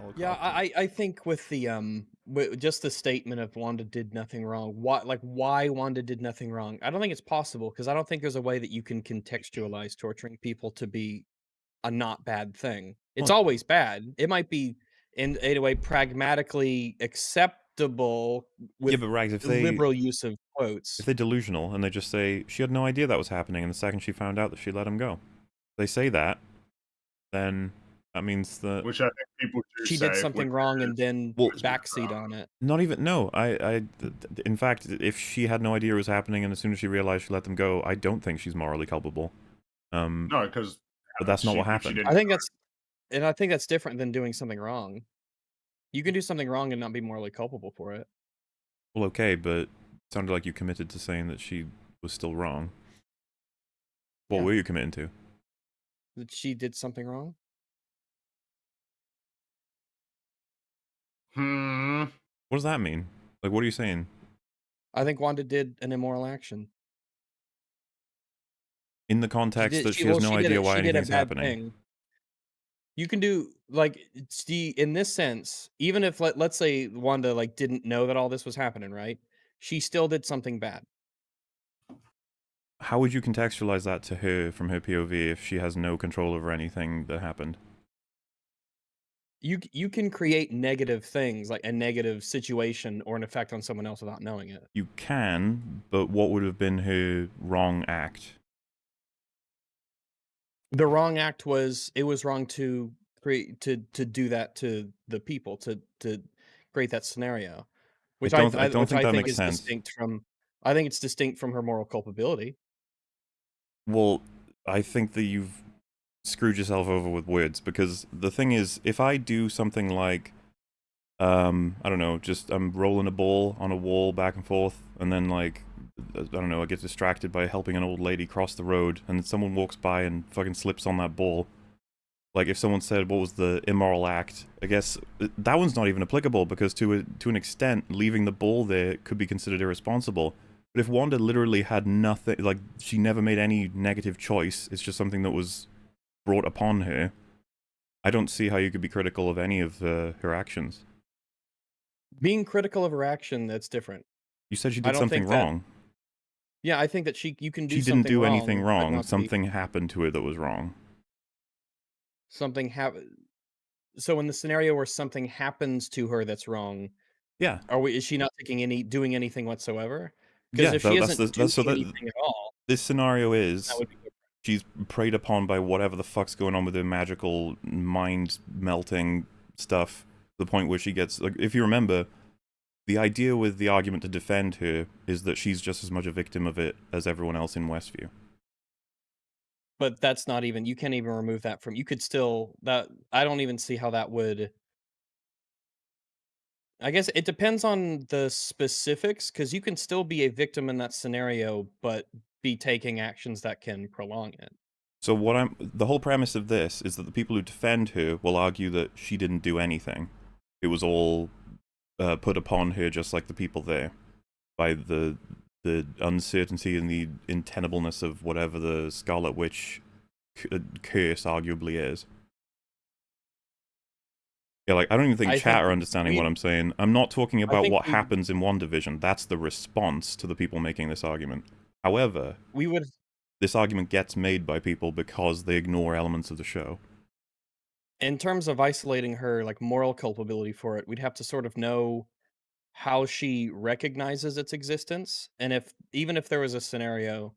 helicopter. Yeah, I I think with the um with just the statement of Wanda did nothing wrong. Why like why Wanda did nothing wrong? I don't think it's possible because I don't think there's a way that you can contextualize torturing people to be a not bad thing. It's Well- always bad. It might be in, in a way pragmatically acceptable with yeah, but Rags, if they liberal use of quotes. if they're delusional and they just say she had no idea that was happening, and the second she found out that she let him go, they say that, then that means that Which I think people do She say, did something wrong is- and then Well- backseat on it. Not even no. I, I, th- th- in fact, if she had no idea it was happening, and as soon as she realized she let them go, I don't think she's morally culpable. Um, No, because but that's not what happened. I think that's and I think that's different than doing something wrong. You can do something wrong and not be morally culpable for it. Well, okay, but it sounded like you committed to saying that she was still wrong. What Yeah. were you committing to? That she did something wrong. Hmm. What does that mean? Like, what are you saying? I think Wanda did an immoral action. In the She context did- that she- she, has well, no she idea a- why she did a anything's happening. thing. You can do like it's the in this sense, even if let let's say Wanda like didn't know that all this was happening, right? She still did something bad. How would you contextualize that to her from her POV if she has no control over anything that happened? You you can create negative things like a negative situation or an effect on someone else without knowing it. You can, but what would have been her wrong act? The wrong act was it was wrong to create to to do that to the people to to create that scenario, which I, don't- I don't which think I that think makes is sense. distinct from. I think it's distinct from her moral culpability. Well, I think that you've screwed yourself over with words because the thing is, if I do something like, um, I don't know, just I'm rolling a ball on a wall back and forth, and then like, I don't know, I get distracted by helping an old lady cross the road, and someone walks by and fucking slips on that ball. Like if someone said what was the immoral act, I guess uh, that one's not even applicable because to a, to an extent, leaving the ball there could be considered irresponsible. But if Wanda literally had nothing, like she never made any negative choice, it's just something that was brought upon her. I don't see how you could be critical of any of uh, her actions. Being critical of her action, that's different. You said she did something think that wrong. Yeah, I think that she you can do She didn't something do wrong, anything wrong. not be- Something happened to her that was wrong. something happened. So in the scenario where something happens to her that's wrong, Yeah. are we? Is she not taking any doing anything whatsoever? Because Yeah, if tha- she that's isn't the- that's- so that- anything at all, This scenario is she's preyed upon by whatever the fuck's going on with her magical mind melting stuff. The point where she gets like, if you remember, the idea with the argument to defend her is that she's just as much a victim of it as everyone else in Westview. But that's not even. You can't even remove that from. You could still that. I don't even see how that would. I guess it depends on the specifics because you can still be a victim in that scenario, but be taking actions that can prolong it. So what I'm the whole premise of this is that the people who defend her will argue that she didn't do anything. It was all uh, put upon her, just like the people there, by the the uncertainty and the untenableness of whatever the Scarlet Witch uh, curse arguably is. Yeah, like I don't even think I chat think are understanding what I'm saying. I'm not talking about what we- happens in WandaVision. That's the response to the people making this argument. However, We would this argument gets made by people because they ignore elements of the show. in terms of isolating her like moral culpability for it, we'd have to sort of know how she recognizes its existence, and if even if there was a scenario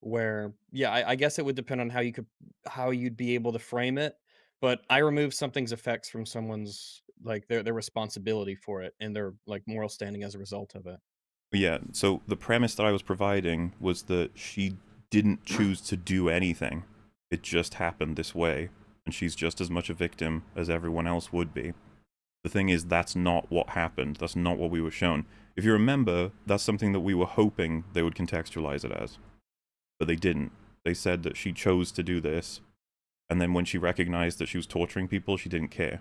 where, yeah, I, I guess it would depend on how you could how you'd be able to frame it. But I remove something's effects from someone's like their their responsibility for it and their like moral standing as a result of it. Yeah, so the premise that I was providing was that she didn't choose to do anything. It just happened this way, and she's just as much a victim as everyone else would be. The thing is, that's not what happened. That's not what we were shown. If you remember, that's something that we were hoping they would contextualize it as. But they didn't. They said that she chose to do this, and then when she recognized that she was torturing people, she didn't care.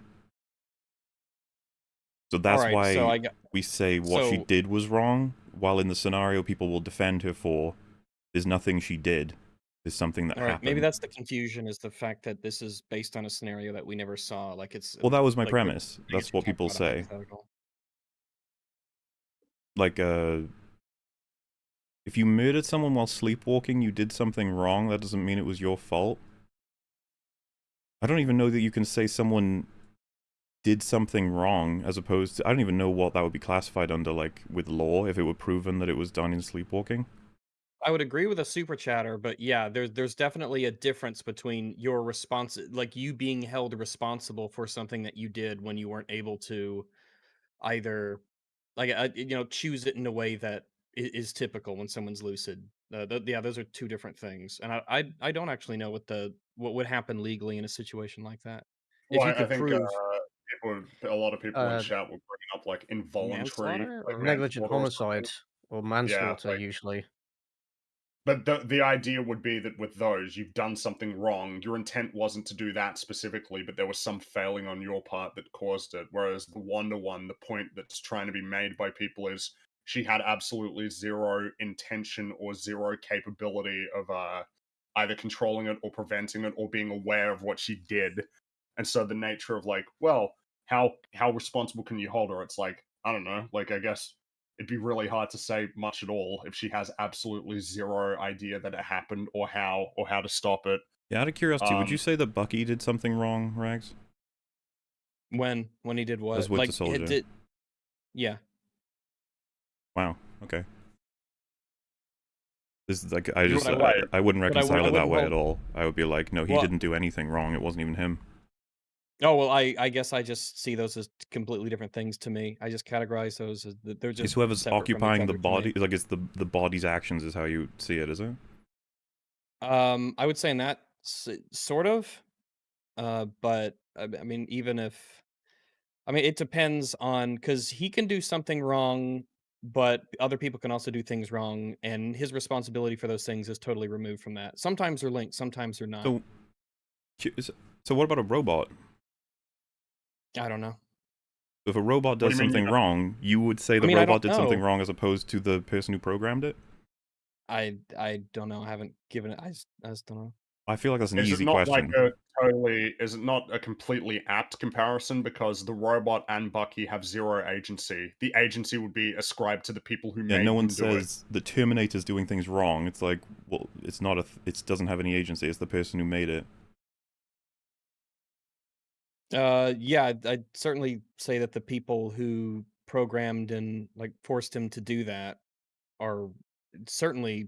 So that's Alright, why so I got we say what she did was wrong, while in the scenario people will defend her for there's nothing she did. There's something that right, happened. maybe that's the confusion is the fact that this is based on a scenario that we never saw. Like it's well, that was my like, premise. That's what people say. Like, uh, if you murdered someone while sleepwalking, you did something wrong. That doesn't mean it was your fault. I don't even know that you can say someone did something wrong as opposed to I don't even know what that would be classified under like with law if it were proven that it was done in sleepwalking. I would agree with a super chatter, but yeah, there's there's definitely a difference between your response, like you being held responsible for something that you did when you weren't able to either, like, uh, you know, choose it in a way that is, is typical when someone's lucid. Uh, th- yeah, those are two different things, and I, I I don't actually know what the what would happen legally in a situation like that. If Well, you I- I could think, prove uh, people, a lot of people Uh, in chat were bringing up like involuntary, like or- Negligent manslaughter homicide or manslaughter, like- usually. But the the idea would be that with those, you've done something wrong. Your intent wasn't to do that specifically, but there was some failing on your part that caused it. Whereas the Wanda one, the point that's trying to be made by people is she had absolutely zero intention or zero capability of uh, either controlling it or preventing it or being aware of what she did. And so the nature of like, well, how how responsible can you hold her? It's like I don't know. Like I guess it'd be really hard to say much at all if she has absolutely zero idea that it happened or how or how to stop it. Yeah, out of curiosity, would Um, you say that Bucky did something wrong, Rags? when when he did what, As with the like soldier. it did. Yeah, Wow. Okay. This is like I just I, I would- I wouldn't but I reconcile wou- I it that way hold- at all. I would be like, no, he Well- didn't do anything wrong. It wasn't even him. Oh well, I I guess I just see those as completely different things to me. I just categorize those as they're just It's whoever's separate from each occupying the body. Like it's the the body's actions is how you see it, is it? Um, I would say in that sort of, uh, but I, I mean, even if, I mean, it depends on because he can do something wrong, but other people can also do things wrong, and his responsibility for those things is totally removed from that. Sometimes they're linked, sometimes they're not. So, so what about a robot? I don't know. If a robot does do you mean you something wrong, you would say the mean, robot don't did something wrong as opposed to the person who programmed it. I I don't know. I haven't given it. I just, I just don't know. I feel like that's an Is it easy not question. like a totally is it not a completely apt comparison because the robot and Bucky have zero agency. The agency would be ascribed to the people who yeah, made no one them do it. says the Terminator's doing things wrong. It's like, well, it's not a. Th- it doesn't have any agency. It's the person who made it. Uh, yeah, I'd, I'd certainly say that the people who programmed and like forced him to do that are certainly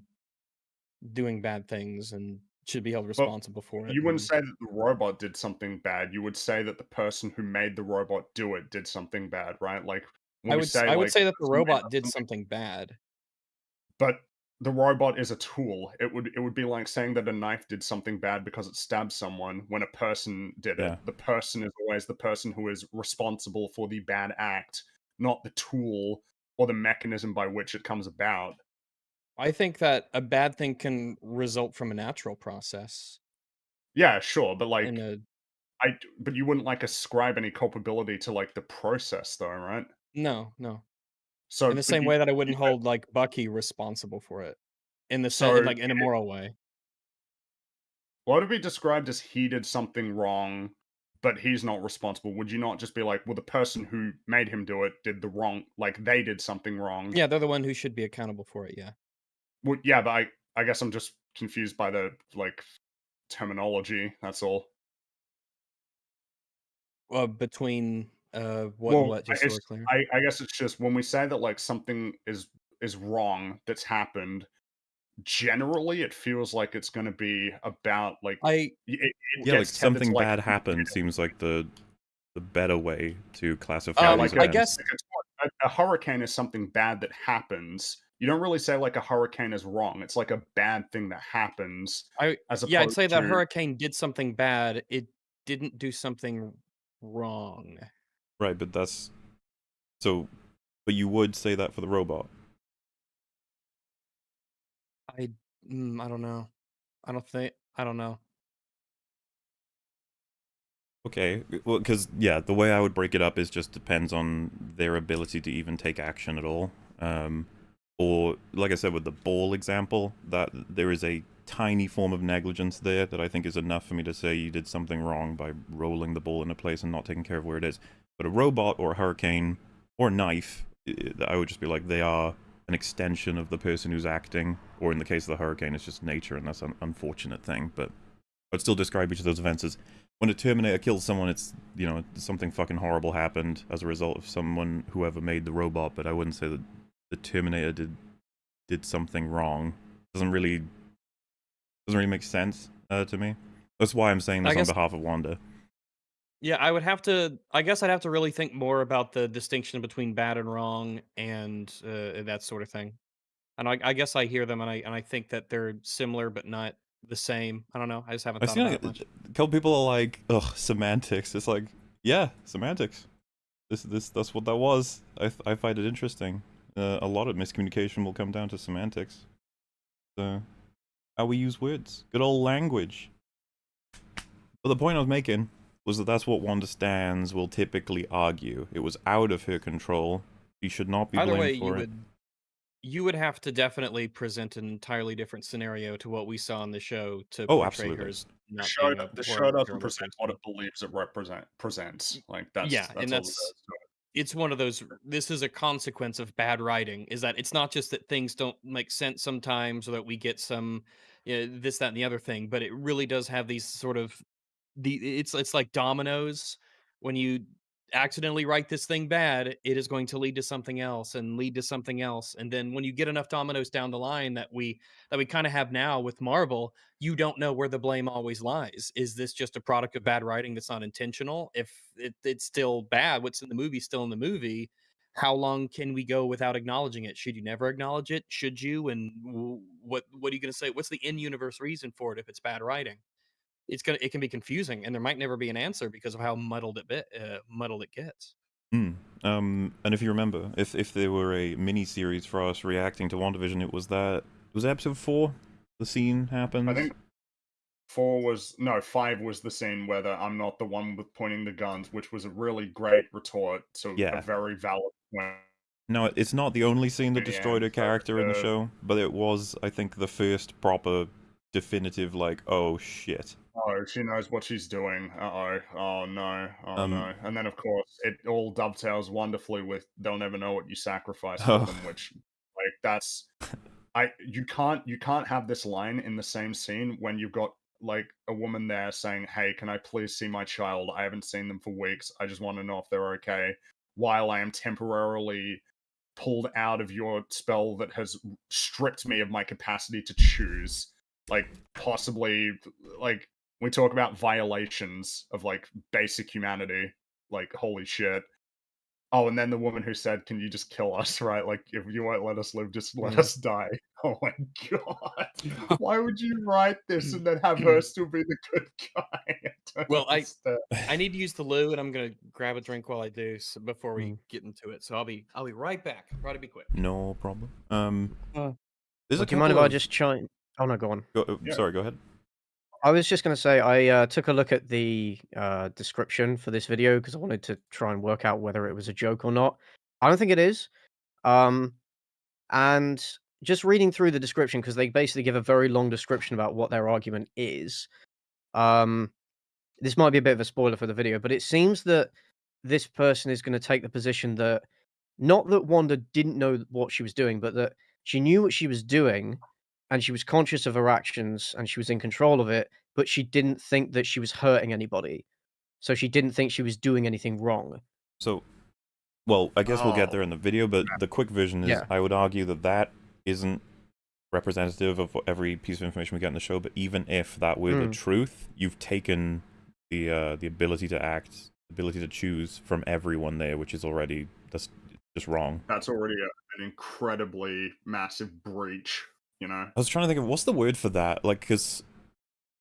doing bad things and should be held responsible for it. You wouldn't and- say that the robot did something bad. You would say that the person who made the robot do it did something bad, right? Like when I we would s- say I would like, say that the person made robot did something- something bad. but the robot is a tool. It would it would be like saying that a knife did something bad because it stabbed someone when a person did Yeah. it. The person is always the person who is responsible for the bad act, not the tool or the mechanism by which it comes about. I think that a bad thing can result from a natural process. Yeah, sure, but like in a I but you wouldn't like ascribe any culpability to like the process though, right? no, no. So In the same you- way that I wouldn't hold like Bucky responsible for it. In the So same like in a moral way. What would be described as he did something wrong, but he's not responsible? Would you not just be like, well, the person who made him do it did the wrong, like they did something wrong? Yeah, they're the one who should be accountable for it, yeah. Well, yeah, but I, I guess I'm just confused by the like terminology. That's all. Uh, between uh what Well, what just so we're clear. I, I guess it's just when we say that like something is is wrong that's happened. Generally, it feels like it's going to be about like I it, it Yeah, like gets tethered to, something like, bad who happened did it. like the the better way to classify Um, these I guess- Like, a, a hurricane is something bad that happens. You don't really say like a hurricane is wrong. It's like a bad thing that happens. I- as yeah, I'd opposed say that hurricane did something bad. It didn't do something wrong. Right, but that's so. But you would say that for the robot. I mm, I don't know. I don't think I don't know. Okay, well, because yeah, the way I would break it up is just depends on their ability to even take action at all. Um, or like I said with the ball example, that there is a tiny form of negligence there that I think is enough for me to say you did something wrong by rolling the ball into place and not taking care of where it is. But a robot or a hurricane or a knife, I would just be like they are an extension of the person who's acting, or in the case of the hurricane, it's just nature, and that's an unfortunate thing. But I'd still describe each of those events as when a Terminator kills someone, it's you know something fucking horrible happened as a result of someone whoever made the robot. But I wouldn't say that the Terminator did did something wrong. Doesn't really doesn't really make sense uh, to me. That's why I'm saying this on behalf of Wanda. Yeah, I would have to. I guess I'd have to really think more about the distinction between bad and wrong and uh, that sort of thing. And I, I guess I hear them and I and I think that they're similar but not the same. I don't know. I just haven't I've thought seen about like, it much. a couple people are like, ugh, semantics. It's like, yeah, semantics. This this that's what that was. I I find it interesting. Uh, a lot of miscommunication will come down to semantics. So, how we use words, good old language. But the point I was making was that that's what Wanda Stands will typically argue. It was out of her control. She should not be Either blamed way, you for it. would you would have to definitely present an entirely different scenario to what we saw in the show to Oh, portray absolutely. her as The not show, being a the show doesn't present what it believes it represent presents. Like that's Yeah, that's and that's- it's one of those this is a consequence of bad writing is that it's not just that things don't make sense sometimes or that we get some you know, this that and the other thing but it really does have these sort of the it's it's like dominoes when you accidentally write this thing bad it is going to lead to something else and lead to something else and then when you get enough dominoes down the line that we that we kind of have now with marvel you don't know where the blame always lies. Is this just a product of bad writing that's not intentional? If it, it's still bad, what's in the movie still in the movie. How long can we go without acknowledging it? Should you never acknowledge it? Should you? And what what are you going to say? What's the in-universe reason for it if it's bad writing? It's gonna it can be confusing, and there might never be an answer because of how muddled it bit uh, muddled it gets. Hmm. Um, and if you remember, if if there were a mini series for us reacting to WandaVision, it was that was it episode four. The scene happened. I think four was no five was the scene where the I'm not the one with pointing the guns, which was a really great retort to Yeah. a very valid point. No, it's not the only scene that destroyed a character in the uh, show, but it was, I think, the first proper, definitive, like, oh shit. Oh, she knows what she's doing. Uh oh. Oh no. Oh Um, no. And then of course it all dovetails wonderfully with they'll never know what you sacrificed Oh. for them, which like that's I you can't you can't have this line in the same scene when you've got like a woman there saying, Hey, can I please see my child? I haven't seen them for weeks. I just want to know if they're okay. While I am temporarily pulled out of your spell that has stripped me of my capacity to choose. Like possibly like we talk about violations of like basic humanity. Like holy shit. Oh, and then the woman who said, "Can you just kill us?" Right? Like if you won't let us live, just let Mm. us die. Oh my god! Why would you write this and then have her still be the good guy? I Well, I- understand. I need to use the loo, and I'm gonna grab a drink while I do so before we Mm. get into it. So I'll be I'll be right back. Try to be quick. No problem. Um, Uh, there's Well, a do you mind if I just chime? Oh no, go on. Go, uh, Yeah. Sorry, go ahead. I was just going to say I uh, took a look at the uh, description for this video because I wanted to try and work out whether it was a joke or not. I don't think it is. Um, and just reading through the description because they basically give a very long description about what their argument is. Um, this might be a bit of a spoiler for the video, but it seems that this person is going to take the position that not that Wanda didn't know what she was doing, but that she knew what she was doing and she was conscious of her actions and she was in control of it, but she didn't think that she was hurting anybody. So she didn't think she was doing anything wrong. So, well, I guess we'll get Oh. there in the video, but the quick version is Yeah. I would argue that that isn't representative of every piece of information we get in the show. But even if that were the Mm. truth, you've taken the uh, the ability to act, ability to choose from everyone there, which is already that's just wrong. That's already a, an incredibly massive breach. You know. I was trying to think of what's the word for that, like, because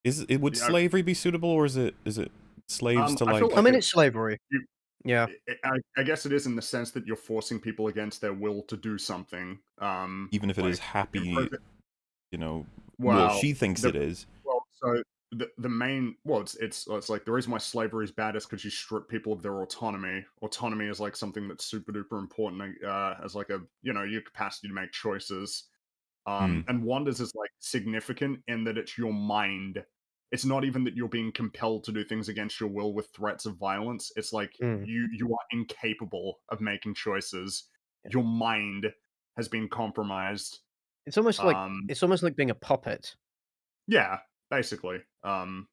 is it would Yeah, I- slavery be suitable, or is it is it slaves Um, to I like? feel I mean, it's slavery. you- Yeah. I, I- I guess it is in the sense that you're forcing people against their will to do something. Um, even if it is like, happy, imprison- you know, well, well, she thinks the- it is. Well, so the the main well, it's it's it's like the reason why slavery is bad is because you strip people of their autonomy. Autonomy is like something that's super duper important uh, as like a you know your capacity to make choices. Um, and Wanda's is like significant in that it's your mind. It's not even that you're being compelled to do things against your will with threats of violence. It's like Mm. you you are incapable of making choices. Your mind has been compromised. It's almost like Um, it's almost like being a puppet. yeah, basically. Um,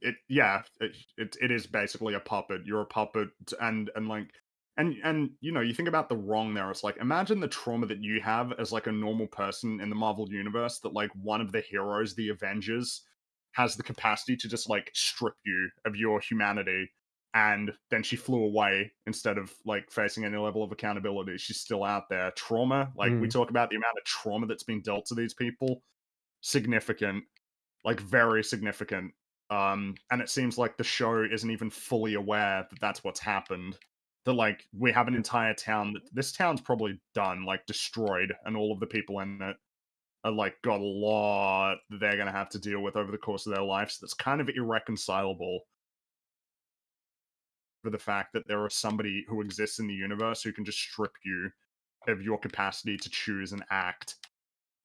it yeah, it, it it is basically a puppet. You're a puppet, and and like and and you know you think about the wrong there. It's like imagine the trauma that you have as like a normal person in the Marvel universe that like one of the heroes, the Avengers, has the capacity to just like strip you of your humanity. And then she flew away instead of like facing any level of accountability. She's still out there. Trauma, like we Mm. talk about the amount of trauma that's been dealt to these people, significant like very significant um and it seems like the show isn't even fully aware that that's what's happened that like we have an entire town that this town's probably done like destroyed and all of the people in it are like got a lot that they're going to have to deal with over the course of their lives that's kind of irreconcilable for the fact that there is somebody who exists in the universe who can just strip you of your capacity to choose and act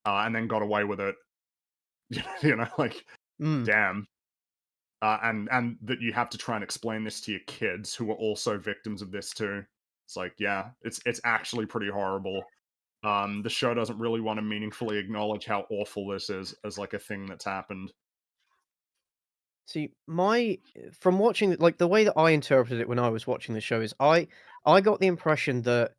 uh, and then got away with it you know like Mm. damn uh, and and that you have to try and explain this to your kids who are also victims of this too. It's like yeah it's it's actually pretty horrible. Um the show doesn't really want to meaningfully acknowledge how awful this is as like a thing that's happened. See, my from watching like the way that I interpreted it when I was watching the show is I I got the impression that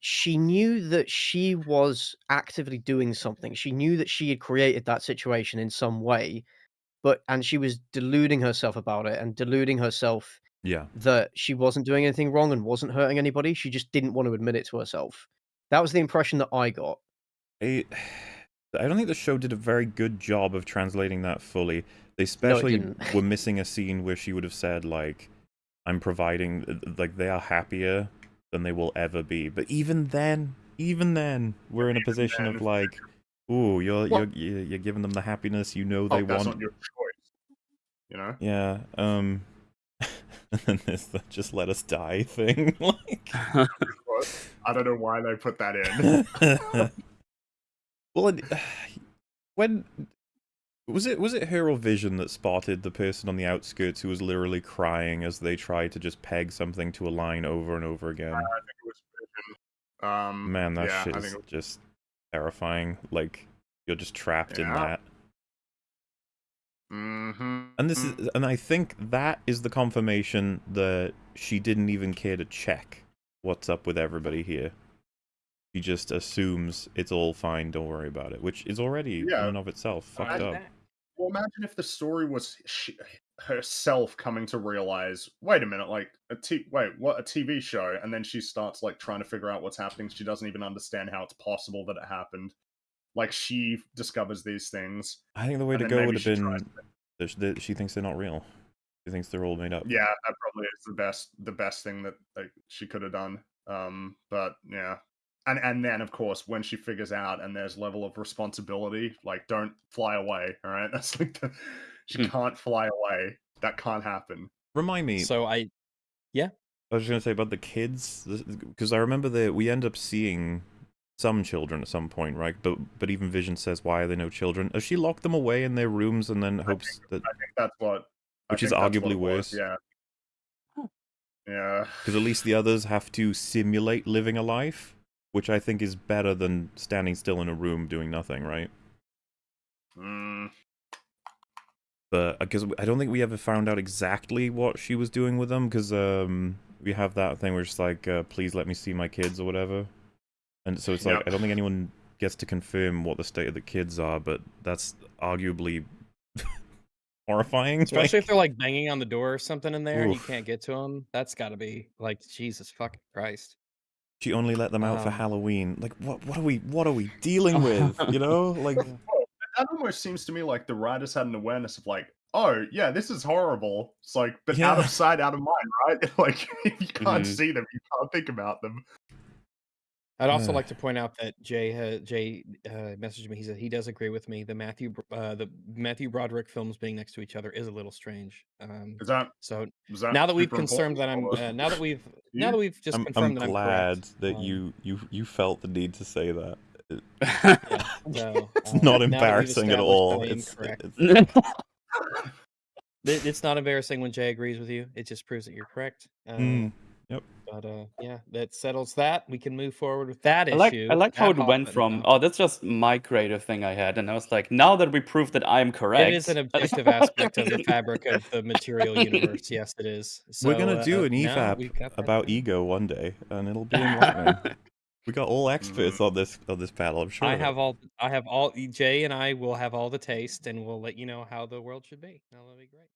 she knew that she was actively doing something. She knew that she had created that situation in some way, but and she was deluding herself about it and deluding herself Yeah. that she wasn't doing anything wrong and wasn't hurting anybody. She just didn't want to admit it to herself. That was the impression that I got. I, I don't think the show did a very good job of translating that fully. They especially didn't. were missing a scene where she would have said like, "I'm providing," like they are happier than they will ever be. But even then, even then, we're in a position of like, "Ooh, you're Well- you're you're you're giving them the happiness you know oh, they that's want." not your choice you know Yeah. Um. and then there's the "just let us die" thing. like. i don't know why they put that in well, it, when was it? Was it her or Vision that spotted the person on the outskirts who was literally crying as they tried to just peg something to a line over and over again? i think it was Vision. um Man, that yeah, shit is was- just terrifying. Like you're just trapped in Yeah. that. Mhm. And this is, and I think that is the confirmation that she didn't even care to check what's up with everybody here. She just assumes it's all fine, don't worry about it, which is already Yeah. in and of itself fucked I- up. Well, imagine if the story was she, herself coming to realize, wait a minute, like a t- wait, what a TV show, and then she starts like trying to figure out what's happening. She doesn't even understand how it's possible that it happened. Like she discovers these things. I think the way to go would have been that she thinks they're not real. She thinks they're all made up. Yeah, that probably is the best the best thing that like, she could have done. Um, but yeah. And and then of course when she figures out and there's level of responsibility, like don't fly away, all right? That's like the, she Hmm. can't fly away. That can't happen. Remind me, So I yeah. I was just gonna say about the kids because I remember that we end up seeing some children at some point, right? But but even Vision says, "Why are there no children?" Has she locked them away in their rooms and then hopes that I think that's what I Which is think that's what arguably it was, worse. Yeah. Huh. Yeah. because at least the others have to simulate living a life, which I think is better than standing still in a room doing nothing, right? Mm, But because I don't think we ever found out exactly what she was doing with them, because um, we have that thing where it's like, uh, "Please let me see my kids" or whatever, and so it's like Yep. I don't think anyone gets to confirm what the state of the kids are, but that's arguably horrifying. especially like- if they're like banging on the door or something in there and you can't get to them, that's got to be like Jesus fucking Christ. she only let them out for Um, Halloween. Like, what? What are we? What are we dealing with? You know, like. that almost seems to me like the writers had an awareness of like, oh yeah, this is horrible. It's like, but out of sight, out of mind, right? like if you can't Mhm. see them, you can't think about them. I'd also Uh. like to point out that Jay ha- Jay uh, messaged me. He said he does agree with me. The Matthew Br- uh, the Matthew Broderick films being next to each other is a little strange. Um, Is that so was that now that we've super confirmed that I'm uh, now that we've now that we've just I'm, confirmed I'm that I'm glad correct, that um, you you you felt the need to say that. It- yeah, so, it's uh, not now that we've embarrassing at all. that I am It's, it's It's not embarrassing when Jay agrees with you. It just proves that you're correct. Uh, mm, But uh, yeah, that settles that. We can move forward with that I like issue. I like how it hoc went from now. oh that's just my creative thing I had and I was like now that we proved that I'm correct It is an objective aspect of the fabric of the material universe. Yes, it is. So, we're gonna do uh, an now EFAP we've about ego one day, and it'll be enlightening. We got all experts mm-hmm. on this on this panel. I'm sure. I have all. I have all. Jay and I will have all the taste, and we'll let you know how the world should be. That'll be great.